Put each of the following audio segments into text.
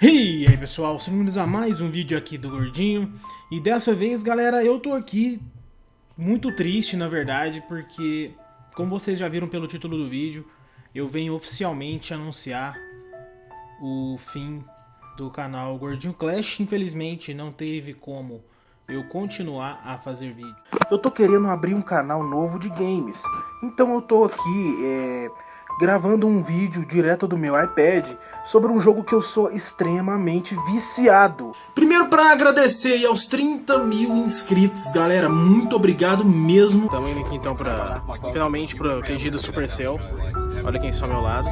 E aí pessoal, sejam bem-vindos a mais um vídeo aqui do Gordinho. E dessa vez, galera, eu tô aqui muito triste, na verdade Porque, como vocês já viram pelo título do vídeo Eu venho oficialmente anunciar o fim do canal Gordinho Clash. Infelizmente, não teve como eu continuar a fazer vídeo. Eu tô querendo abrir um canal novo de games. Então eu tô aqui, é gravando um vídeo direto do meu iPad sobre um jogo que eu sou extremamente viciado. Primeiro para agradecer aos 30 mil inscritos, galera, muito obrigado mesmo. Estamos indo aqui então para finalmente para o QG do Supercell. Olha quem está ao meu lado.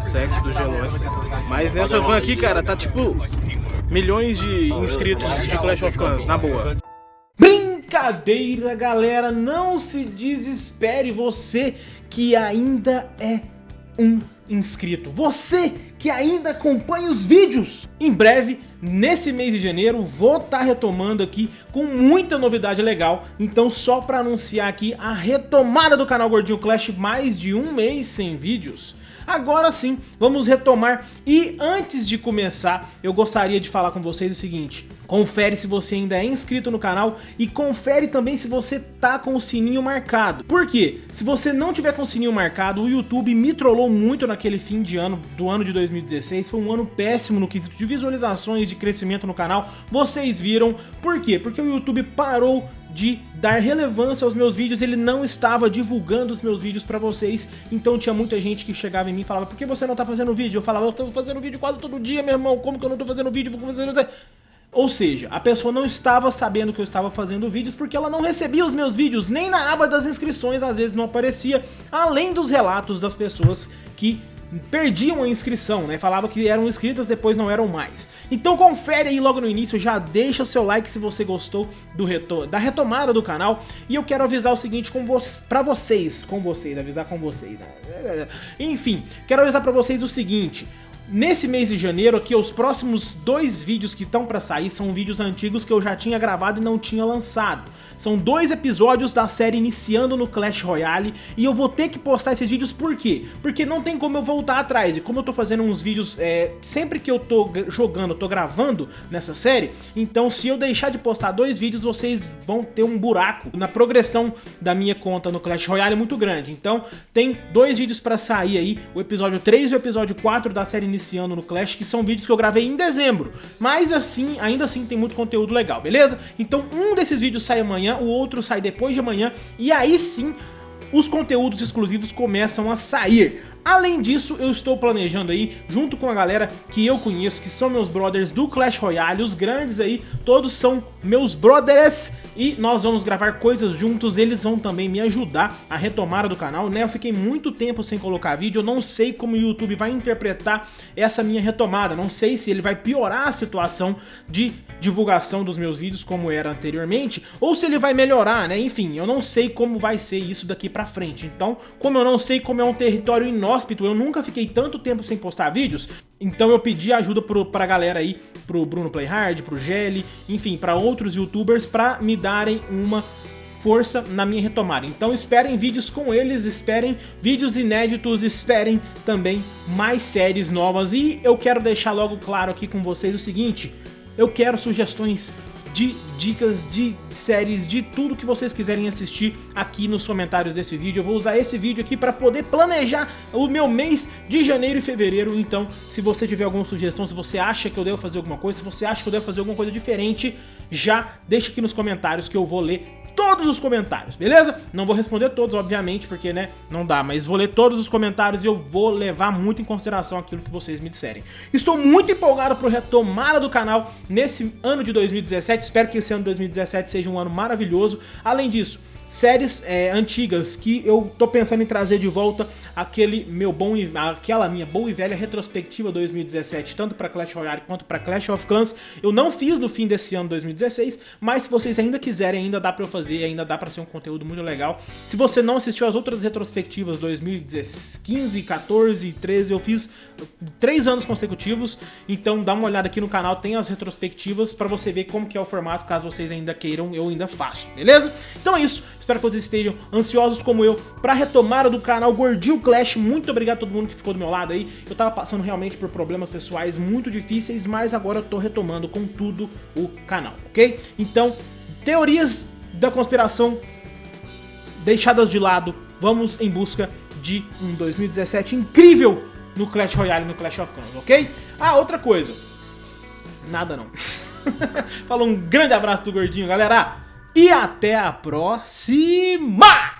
Sexo do Gelotes. Mas nessa van aqui, cara, tá tipo milhões de inscritos de Clash of Clans, na boa. Brincadeira, galera, não se desespere você que ainda é um inscrito. Você que ainda acompanha os vídeos. Em breve, nesse mês de janeiro, vou estar tá retomando aqui com muita novidade legal. Então só para anunciar aqui a retomada do canal Gordinho Clash, mais de um mês sem vídeos. Agora sim, vamos retomar e antes de começar, eu gostaria de falar com vocês o seguinte. Confere se você ainda é inscrito no canal e confere também se você tá com o sininho marcado. Por quê? Se você não tiver com o sininho marcado, o YouTube me trollou muito naquele fim de ano, do ano de 2016. Foi um ano péssimo no quesito de visualizações, de crescimento no canal. Vocês viram. Por quê? Porque o YouTube parou de dar relevância aos meus vídeos, ele não estava divulgando os meus vídeos pra vocês, então tinha muita gente que chegava em mim e falava, por que você não tá fazendo vídeo? Eu falava, eu tô fazendo vídeo quase todo dia, meu irmão, como que eu não tô fazendo vídeo? Vou fazer... Ou seja, a pessoa não estava sabendo que eu estava fazendo vídeos porque ela não recebia os meus vídeos, nem na aba das inscrições às vezes não aparecia, além dos relatos das pessoas que perdiam a inscrição, né? Falava que eram inscritas, depois não eram mais. Então confere aí logo no início, já deixa seu like se você gostou do da retomada do canal. E eu quero avisar o seguinte com vo pra vocês, com vocês, avisar com vocês, né? Enfim, quero avisar pra vocês o seguinte... Nesse mês de janeiro aqui, os próximos dois vídeos que estão para sair são vídeos antigos que eu já tinha gravado e não tinha lançado. São dois episódios da série iniciando no Clash Royale e eu vou ter que postar esses vídeos por quê? Porque não tem como eu voltar atrás e como eu tô fazendo uns vídeos é, sempre que eu tô jogando, tô gravando nessa série, então se eu deixar de postar dois vídeos vocês vão ter um buraco na progressão da minha conta no Clash Royale muito grande. Então tem dois vídeos pra sair aí, o episódio 3 e o episódio 4 da série iniciando no Clash, que são vídeos que eu gravei em dezembro. Mas assim, ainda assim tem muito conteúdo legal, beleza? Então um desses vídeos sai amanhã o outro sai depois de amanhã, e aí sim os conteúdos exclusivos começam a sair. Além disso, eu estou planejando aí, junto com a galera que eu conheço, que são meus brothers do Clash Royale, os grandes aí, todos são meus brothers e nós vamos gravar coisas juntos, eles vão também me ajudar a retomada do canal, né? Eu fiquei muito tempo sem colocar vídeo, eu não sei como o YouTube vai interpretar essa minha retomada, não sei se ele vai piorar a situação de divulgação dos meus vídeos como era anteriormente, ou se ele vai melhorar, né? Enfim, eu não sei como vai ser isso daqui pra frente, então, como eu não sei como é um território inóspito, eu nunca fiquei tanto tempo sem postar vídeos, então eu pedi ajuda pro, pra galera aí, pro Bruno Playhard, pro Gelli, enfim, pra outros youtubers, pra me darem uma força na minha retomada. Então esperem vídeos com eles, esperem vídeos inéditos, esperem também mais séries novas. E eu quero deixar logo claro aqui com vocês o seguinte, eu quero sugestões de dicas de séries, de tudo que vocês quiserem assistir aqui nos comentários desse vídeo. Eu vou usar esse vídeo aqui para poder planejar o meu mês de janeiro e fevereiro. Então, se você tiver alguma sugestão, se você acha que eu devo fazer alguma coisa, se você acha que eu devo fazer alguma coisa diferente, já deixa aqui nos comentários que eu vou ler todos os comentários, beleza? Não vou responder todos, obviamente, porque, né, não dá, mas vou ler todos os comentários e eu vou levar muito em consideração aquilo que vocês me disserem. Estou muito empolgado pro retomada do canal nesse ano de 2017, espero que esse ano de 2017 seja um ano maravilhoso. Além disso, séries é, antigas que eu tô pensando em trazer de volta aquele meu bom e, aquela minha boa e velha retrospectiva 2017, tanto para Clash Royale quanto para Clash of Clans. Eu não fiz no fim desse ano 2016, mas se vocês ainda quiserem, ainda dá para eu fazer, ainda dá para ser um conteúdo muito legal. Se você não assistiu as outras retrospectivas 2015, 14 e 13, eu fiz três anos consecutivos, então dá uma olhada aqui no canal, tem as retrospectivas para você ver como que é o formato, caso vocês ainda queiram, eu ainda faço, beleza? Então é isso. Espero que vocês estejam ansiosos como eu pra retomada do canal Gordinho Clash. Muito obrigado a todo mundo que ficou do meu lado aí. Eu tava passando realmente por problemas pessoais muito difíceis, mas agora eu tô retomando com tudo o canal, ok? Então, teorias da conspiração deixadas de lado, vamos em busca de um 2017 incrível no Clash Royale e no Clash of Clans, ok? Ah, outra coisa. Nada não. Falou um grande abraço do Gordinho, galera. E até a próxima!